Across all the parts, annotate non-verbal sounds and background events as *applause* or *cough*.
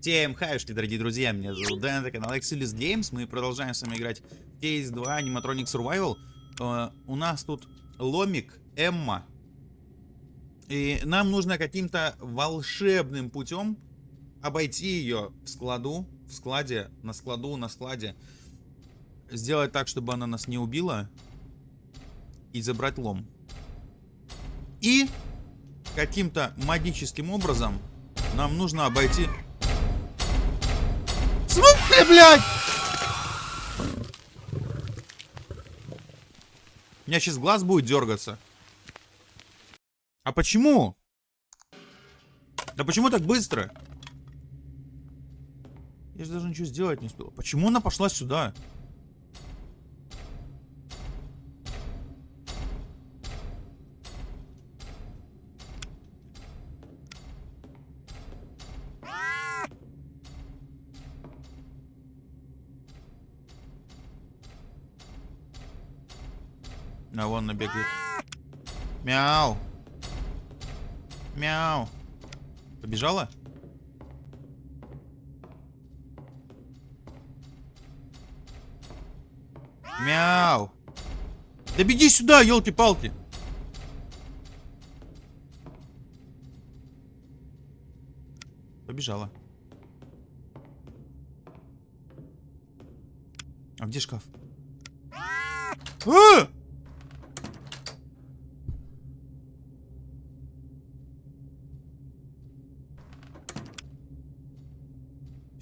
Всем хаюшки, дорогие друзья, меня зовут Дэн, это канал Exilus Games, мы продолжаем с вами играть в Case 2 Animatronic Survival. Uh, у нас тут Ломик, Эмма, и нам нужно каким-то волшебным путем обойти ее в складу, в складе, на складу, на складе, сделать так, чтобы она нас не убила, и забрать лом. И каким-то магическим образом нам нужно обойти смысле, блядь? У меня сейчас глаз будет дергаться. А почему? Да почему так быстро? Я же даже ничего сделать не успел. Почему она пошла сюда? А вон набегает. Мяу. Мяу. Побежала? Мяу. Да беги сюда, елки-палки. Побежала. А где шкаф? А!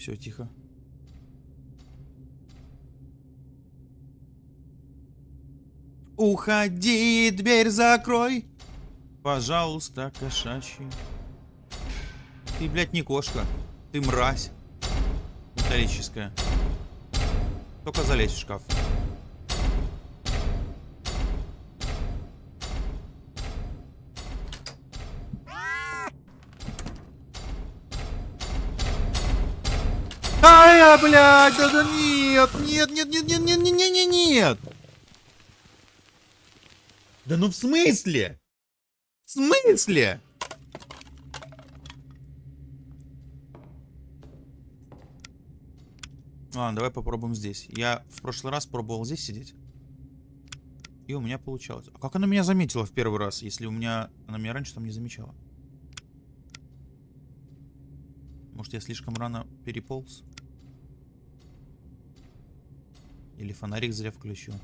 Все, тихо. Уходи, дверь закрой. Пожалуйста, кошачий. Ты, блядь, не кошка. Ты мразь. Металлическая. Только залезь в шкаф. А, блядь, да, да нет, нет, нет, нет, нет, нет, нет, нет, нет, нет. Да ну в смысле? В смысле? Ладно, давай попробуем здесь. Я в прошлый раз пробовал здесь сидеть. И у меня получалось. А как она меня заметила в первый раз, если у меня... Она меня раньше там не замечала? Может, я слишком рано переполз? Или фонарик зря включил?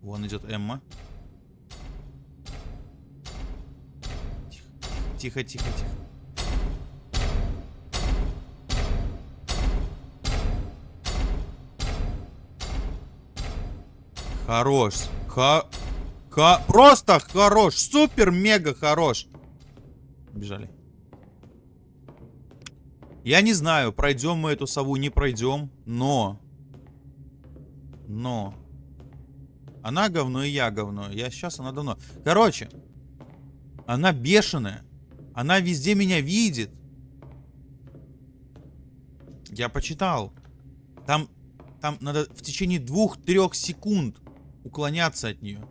Вон идет Эмма. Тихо, тихо, тихо. Хорош. Ха... Ха... Просто хорош. Супер-мега хорош. Бежали. Я не знаю, пройдем мы эту сову, не пройдем, но... Но... Она говно и я говно. Я сейчас, она давно. Короче, она бешеная. Она везде меня видит. Я почитал. Там, там надо в течение двух-трех секунд уклоняться от нее.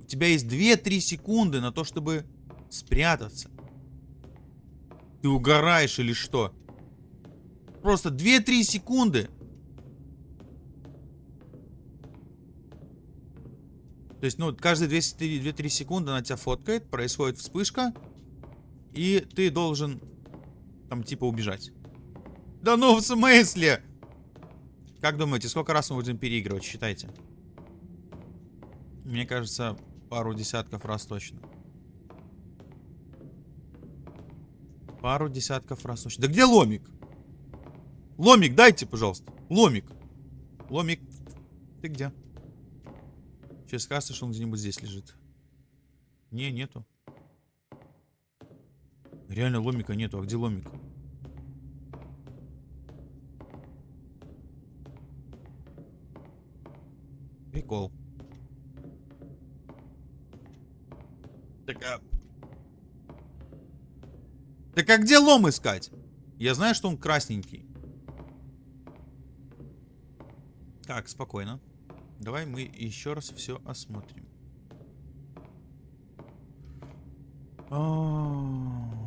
У тебя есть 2-3 секунды на то, чтобы спрятаться. Ты угораешь или что? Просто 2-3 секунды. То есть, ну, каждые 2-3 секунды она тебя фоткает, происходит вспышка, и ты должен там типа убежать. Да ну, в смысле? Как думаете, сколько раз мы будем переигрывать? Считайте. Мне кажется, пару десятков раз точно. Пару десятков раз точно. Да где ломик? Ломик, дайте, пожалуйста. Ломик. Ломик. Ты где? Сейчас кажется, что он где-нибудь здесь лежит. Не, нету. Реально ломика нету. А где ломик? Прикол. Так а... Так а где лом искать? Я знаю, что он красненький. Так, спокойно. Давай мы еще раз все осмотрим. А,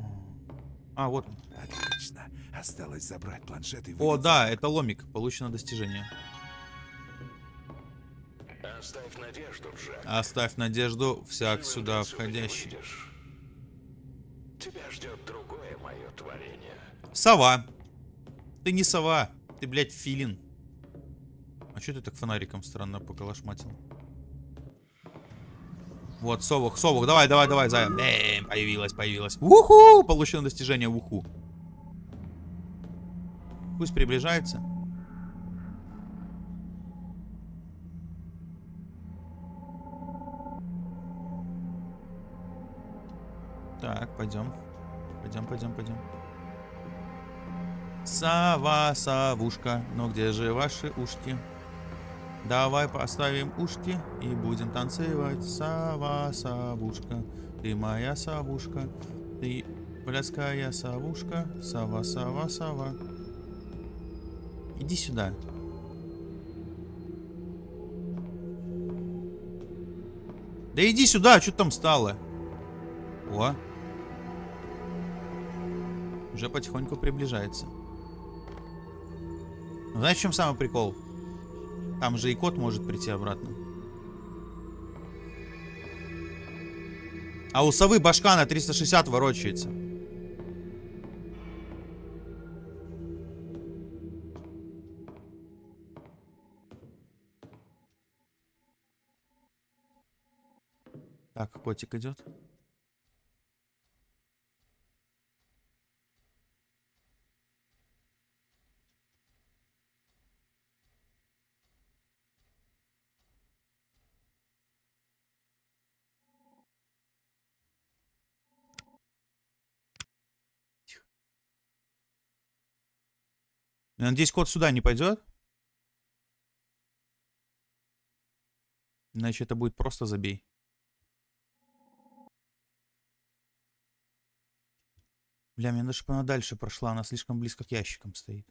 а вот. Отлично. Осталось забрать планшет и О, да, это ломик. Получено достижение. Оставь надежду, Джек. Оставь надежду, всяк сюда входящий. Тебя ждет другое мое творение. Сова. Ты не сова. Ты, блядь, филин. А что ты так фонариком странно поколошматил? Вот, совух, совух, давай, давай, давай, зая. Бэм, появилась, появилась. Уху! Получено достижение уху. Пусть приближается. Так, пойдем. Пойдем, пойдем, пойдем. Сова, совушка, ну где же ваши ушки? Давай поставим ушки и будем танцевать. Сова, совушка, ты моя совушка, ты пляская совушка, сова, сова, сова. Иди сюда. Да иди сюда, что там стало? О. Уже потихоньку приближается. Ну, знаешь, в чем самый прикол? Там же и кот может прийти обратно. А у совы башка на 360 ворочается. Так, котик идет. Надеюсь, кот сюда не пойдет. Иначе это будет просто забей. Бля, мне даже она дальше прошла, она слишком близко к ящикам стоит.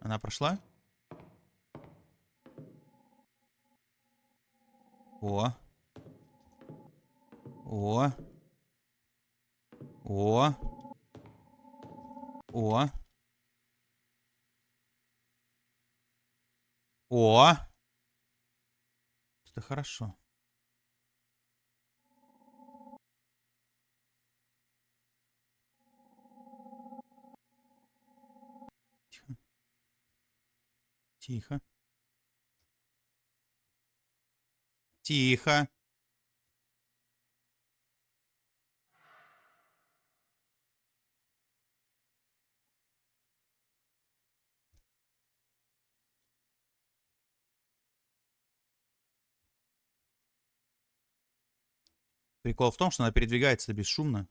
Она прошла? О. О. О. О. О. Это хорошо. Тихо. Тихо. Тихо. Прикол в том, что она передвигается бесшумно.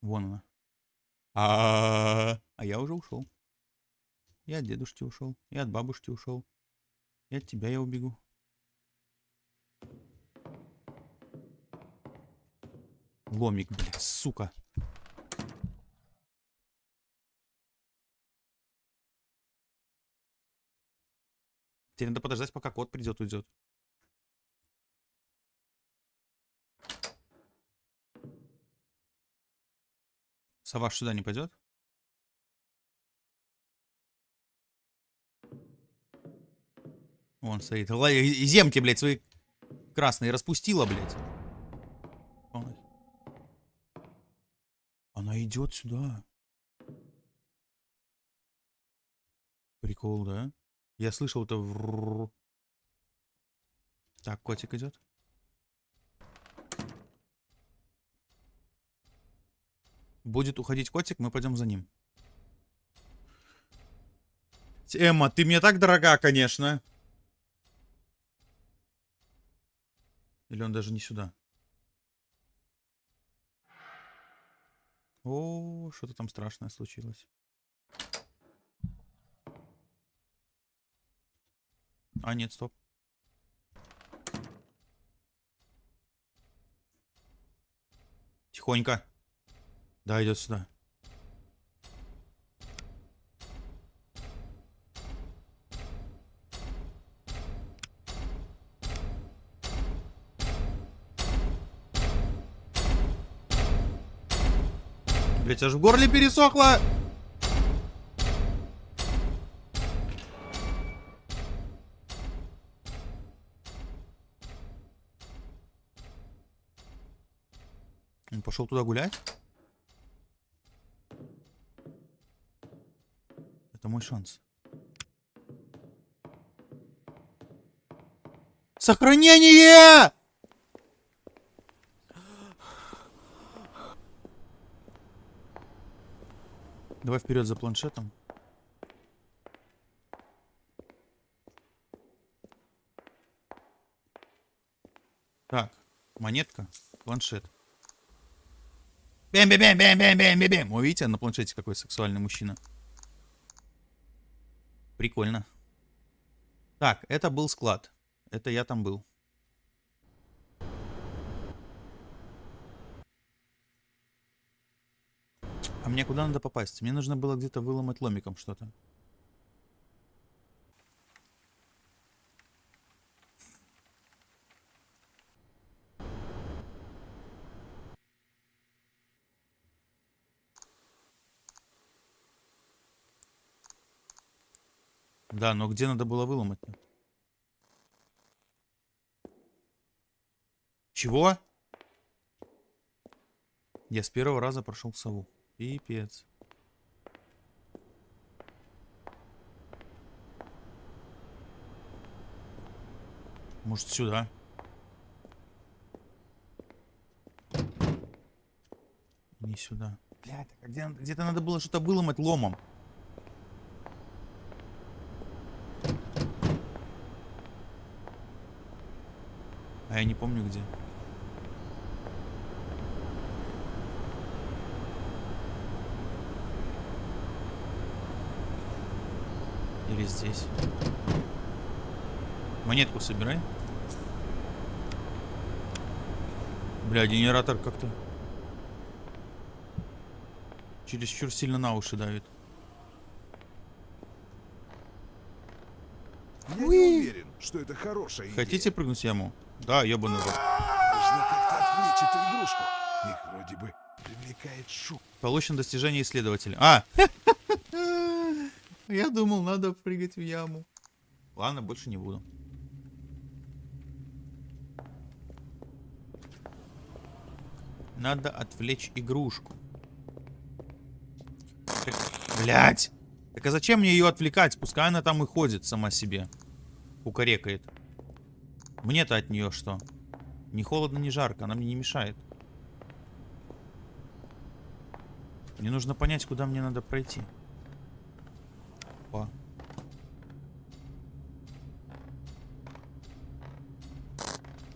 Вон она. А, а я уже ушел. Я от дедушки ушел. Я от бабушки ушел. И от тебя я убегу. Ломик, блядь, сука. Теперь надо подождать, пока кот придет, уйдет. Сова сюда не пойдет? Вон стоит. Земки, блядь, свои красные распустила, блядь. Она идет сюда. Прикол, да? Я слышал это. врррр. Так, котик идет. Будет уходить котик, мы пойдем за ним. Эмма, ты мне так дорога, конечно. Или он даже не сюда? О, что-то там страшное случилось. А, нет, стоп. Тихонько. Да, идет сюда. Блять, аж в горле пересохло. Пошел туда гулять? Это мой шанс. Сохранение! Давай вперед за планшетом. Так, монетка, планшет. Бэм, бэм, бэм, бэм, бэм, бэм, бэм, бэм. Вы видите, на планшете какой сексуальный мужчина. Прикольно. Так, это был склад. Это я там был. А мне куда надо попасть? Мне нужно было где-то выломать ломиком что-то. Да, но где надо было выломать-то? Чего? Я с первого раза прошел сову. Пипец. Может сюда? Не сюда. Блядь, а где, где-то надо было что-то выломать ломом. А я не помню где. Или здесь. Монетку собирай. Бля, генератор как-то чересчур сильно на уши давит. Я не уверен, что это хорошая идея. Хотите прыгнуть в яму? Да, ёбаный рот. Нужно как-то отвлечь эту игрушку. Их вроде бы привлекает шум. Получено достижение исследователя. А! *laughs* Я думал, надо прыгать в яму. Ладно, больше не буду. Надо отвлечь игрушку. Блять! Так а зачем мне ее отвлекать? Пускай она там и ходит сама себе. Кукарекает. Мне-то от нее что? Не холодно, не жарко, она мне не мешает. Мне нужно понять, куда мне надо пройти. Опа.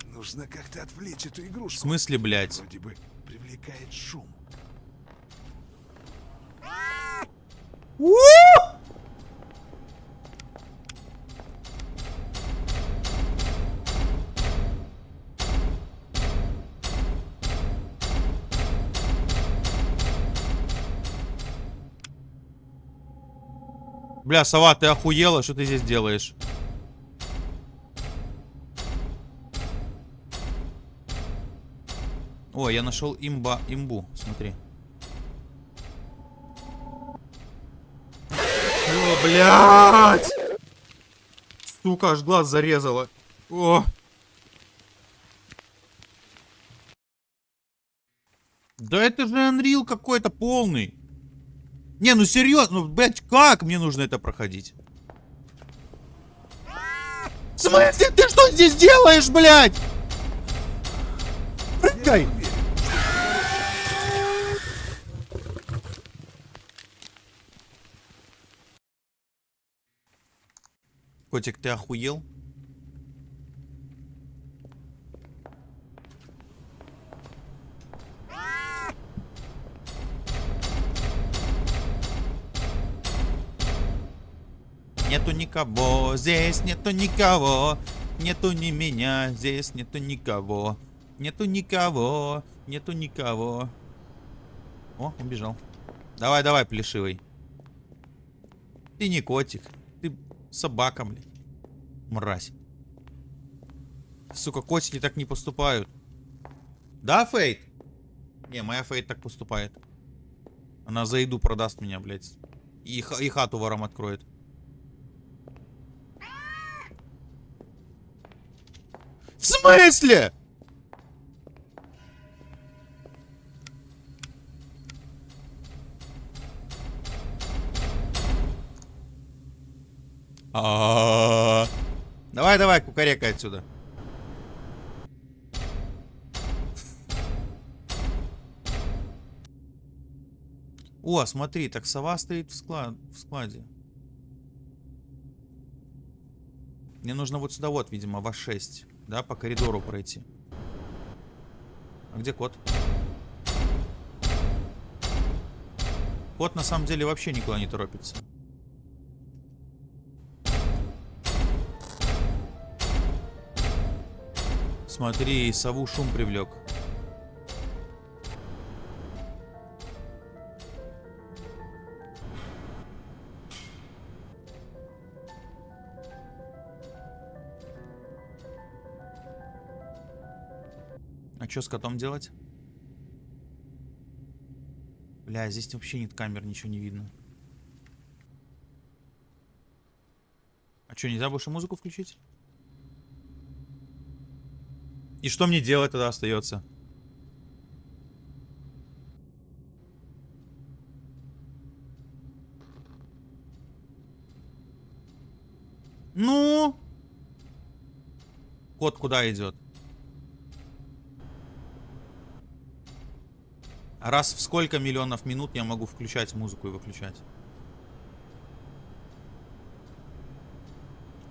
Нужно как-то отвлечь эту В игрушку. смысле, блядь? Вроде бы привлекает шум. Бля, сова, ты охуела? Что ты здесь делаешь? О, я нашел имба, имбу. Смотри. О, блядь! Сука, аж глаз зарезала. О! Да это же Unreal какой-то полный. Не, ну серьезно, ну, блядь, как мне нужно это проходить? В смысле, ты что здесь делаешь, блядь? Прыгай! Котик, ты охуел? Нету никого, здесь нету никого. Нету ни меня, здесь нету никого. Нету никого, нету никого. О, убежал. Давай, давай, плешивый. Ты не котик, ты собака, блин. Мразь. Сука, котики так не поступают. Да, Фейт? Не, моя Фейт так поступает. Она за еду продаст меня, блядь. И, и хату вором откроет. В смысле? А-а-а. Давай, давай, кукарекай отсюда. О, смотри, так сова стоит в, склад, в складе. Мне нужно вот сюда вот, видимо, в 6 Да, по коридору пройти. А где кот? Кот на самом деле вообще никуда не торопится. Смотри, сову шум привлек. Что с котом делать? Бля, здесь вообще нет камер, ничего не видно. А что, нельзя больше музыку включить? И что мне делать тогда остается? Ну? Кот куда идет? Раз в сколько миллионов минут я могу включать музыку и выключать?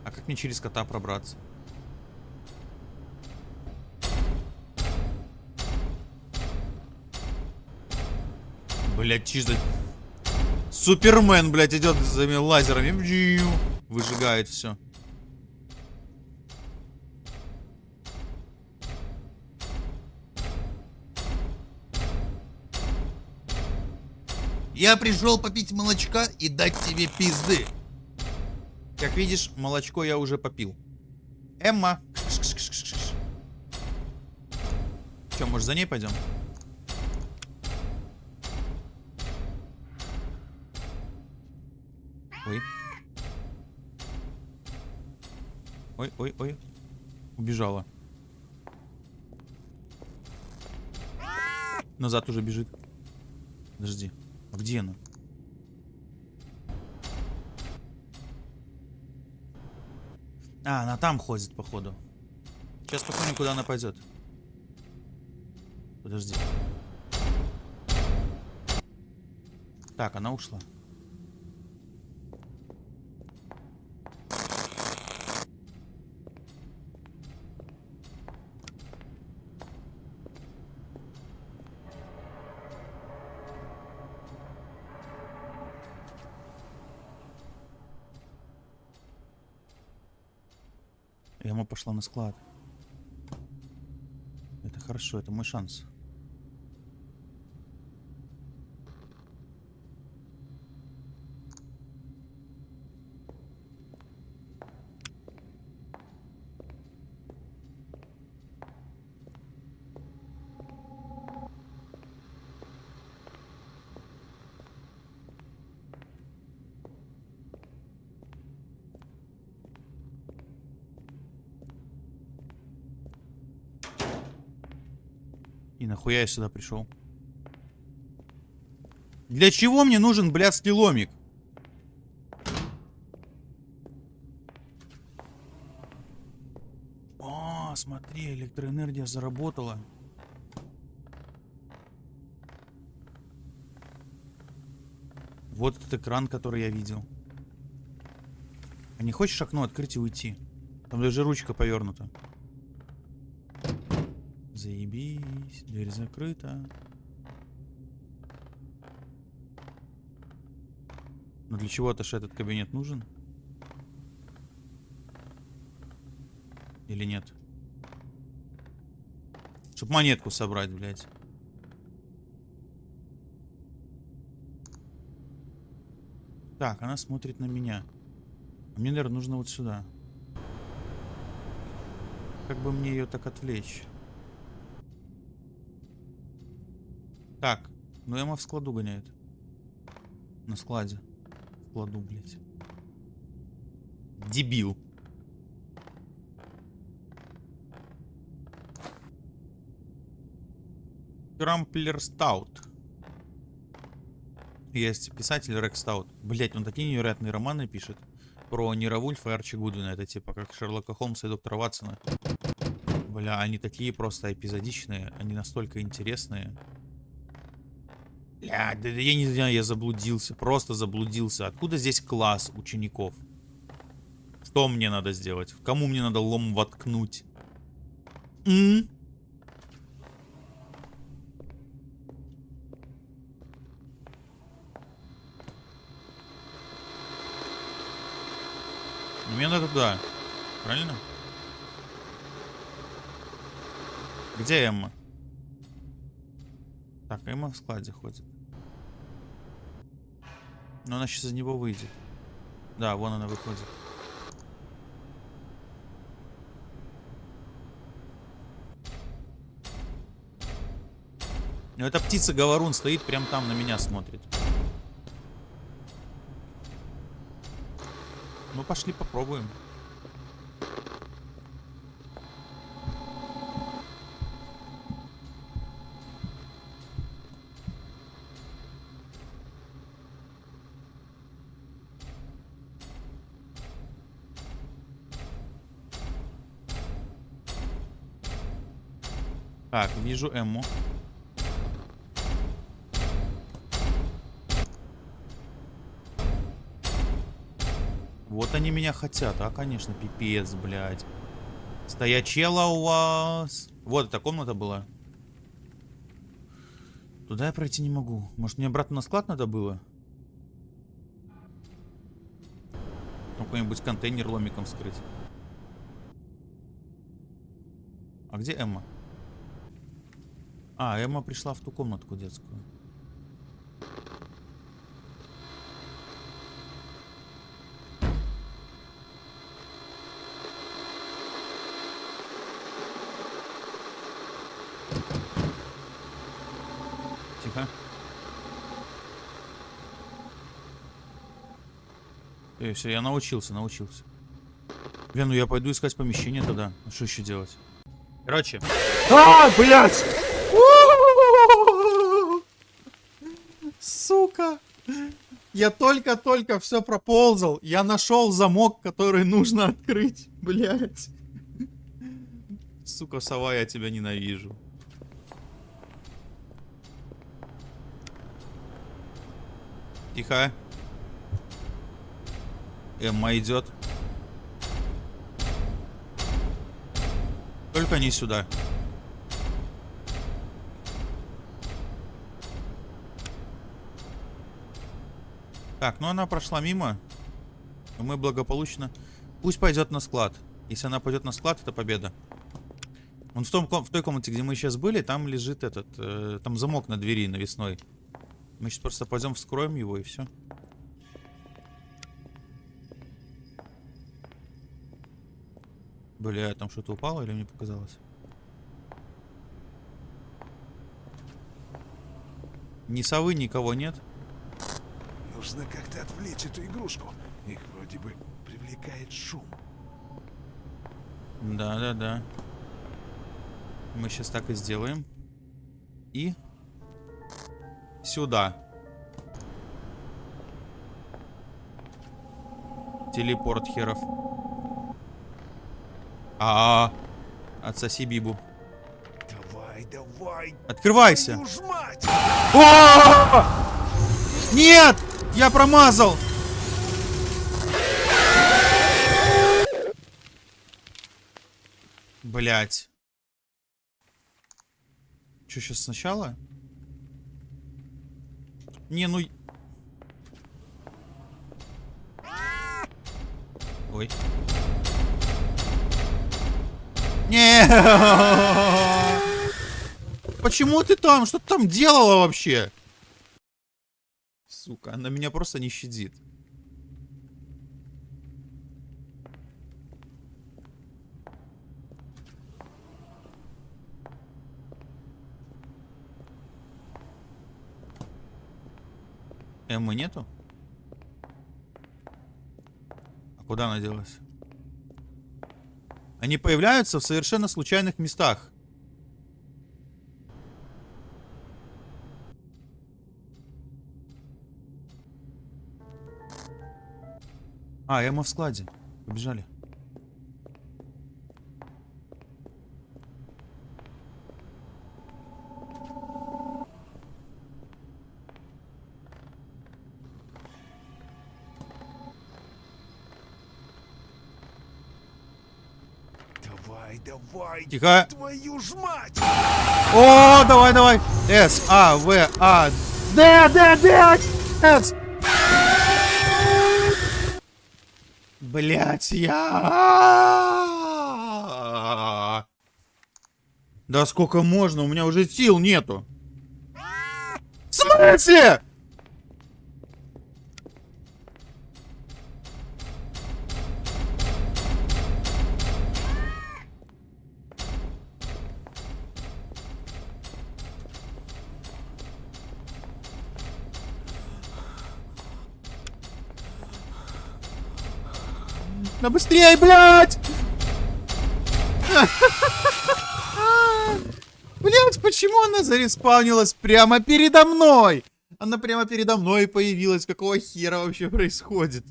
А как мне через кота пробраться? Блять, чисто... Супермен, блядь, идет за лазерами. Выжигает все. Я пришел попить молочка и дать тебе пизды. Как видишь, молочко я уже попил. Эмма. Че, может за ней пойдем? Ой. Ой, ой, ой. Убежала. Назад уже бежит. Подожди. Где она? А, она там ходит, походу. Сейчас посмотрим, куда она пойдет. Подожди. Так, она ушла. Яма пошла на склад. Это хорошо, это мой шанс. И нахуя я сюда пришел? Для чего мне нужен блядский ломик? О, смотри, электроэнергия заработала. Вот этот экран, который я видел. А не хочешь окно открыть и уйти? Там даже ручка повернута. Заебись, дверь закрыта. Но для чего-то же этот кабинет нужен? Или нет? Чтоб монетку собрать, блядь. Так, она смотрит на меня. А мне, наверное, нужно вот сюда. Как бы мне ее так отвлечь? Так, ну Эмма в складу гоняет. На складе. В складу, блядь. Дебил. Крамплер Стаут. Есть писатель Рекс Стаут. Блять, он такие невероятные романы пишет. Про Нира Вульфа и Арчи Гудвина. Это типа как Шерлока Холмса и доктора Ватсона. Бля, они такие просто эпизодичные. Они настолько интересные. Бля, да, да я не знаю, я заблудился. Просто заблудился. Откуда здесь класс учеников? Что мне надо сделать? Кому мне надо лом воткнуть? М? Мне надо туда. Правильно? Где Эмма? Так, Эмма в складе ходит. Но она сейчас из него выйдет. Да, вон она выходит. Но эта птица-говорун стоит прям там на меня смотрит. Ну, пошли попробуем. Вижу Эмму. Вот они меня хотят, а, конечно, пипец, блядь. Стоячела у вас. Вот эта комната была. Туда я пройти не могу. Может, мне обратно на склад надо было? Там Какой-нибудь контейнер ломиком вскрыть. А где Эмма? А, Эмма пришла в ту комнатку детскую. Тихо. Эй, все, я научился, научился. Блин, ну я пойду искать помещение тогда. А что еще делать? Короче. А, блядь! Сука! Я только-только все проползал. Я нашел замок, который нужно открыть. Блять. Сука, сова, я тебя ненавижу. Тихо. Эмма идет. Только не сюда. Так, ну она прошла мимо. Мы благополучно... Пусть пойдет на склад. Если она пойдет на склад, это победа. Вон в, том, в той комнате, где мы сейчас были, там лежит этот... э, там замок на двери навесной. Мы сейчас просто пойдем вскроем его и все. Бля, там что-то упало или мне показалось? Ни совы, никого нет. Нужно как-то отвлечь эту игрушку. Их вроде бы привлекает шум. Да, да, да. Мы сейчас так и сделаем. И сюда. Телепорт херов. А, -а, -а. отсоси Бибу. Давай, давай! Открывайся. твою ж мать! О! Нет! Я промазал! Блять. Че, сейчас сначала? Не, ну... Ой. Не. *laughs* Почему ты там? Что ты там делала вообще? девушка. Она меня просто не щадит. Эммы нету? А куда она делась? Они появляются в совершенно случайных местах. А, Эмма в складе. Побежали. Давай, давай. Тихо. Твою ж мать! О, давай, давай. С, А, В, А, Д, Д, Д, С. Блять, я... Да сколько можно? У меня уже сил нету. В смысле? Да быстрее, блядь! *laughs* Блядь, почему она зареспаунилась прямо передо мной? Она прямо передо мной появилась. Какого хера вообще происходит?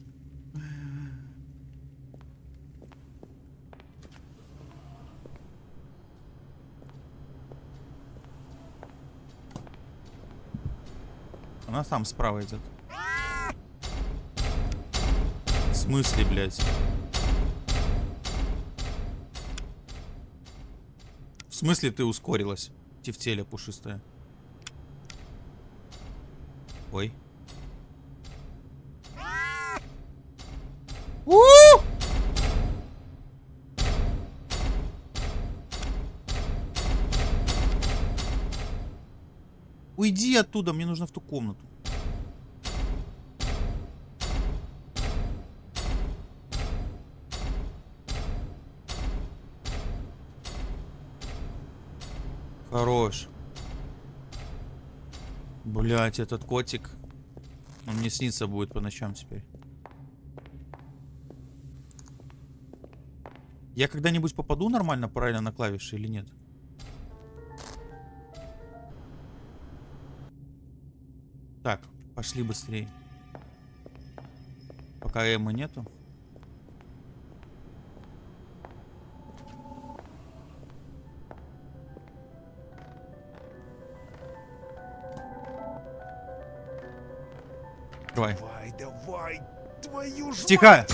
Она там справа идет. Смысле, блядь? В смысле ты ускорилась? Тефтеля пушистая. Ой. У! Уйди оттуда, мне нужно в ту комнату. Хорош. Блять, этот котик. Он мне снится будет по ночам теперь. Я когда-нибудь попаду нормально правильно на клавиши или нет? Так, пошли быстрее. Пока Эммы нету. Давай. Давай, давай. Твою ж Тихо!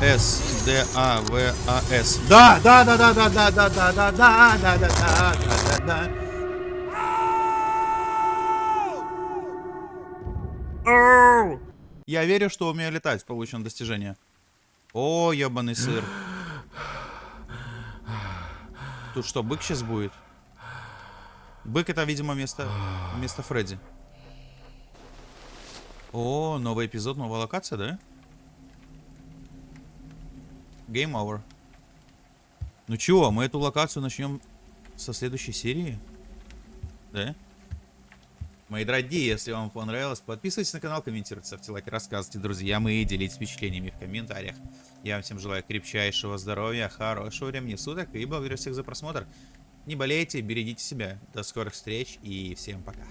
С, Д, А, В, А, С. Да, да, да, да, да, да, да, да, да, да, да, да, да, да, да. Я верю, что умею летать. Получено достижение. О, ебаный сыр. Тут что, бык сейчас будет? Бык это, видимо, место, место Фредди. О, новый эпизод, новая локация, да? Game over. Ну чего, мы эту локацию начнем со следующей серии? Да? Мои дорогие, если вам понравилось, подписывайтесь на канал, комментируйте, ставьте лайки, рассказывайте друзьям и делитесь впечатлениями в комментариях. Я вам всем желаю крепчайшего здоровья, хорошего времени суток и благодарю всех за просмотр. Не болейте, берегите себя. До скорых встреч и всем пока.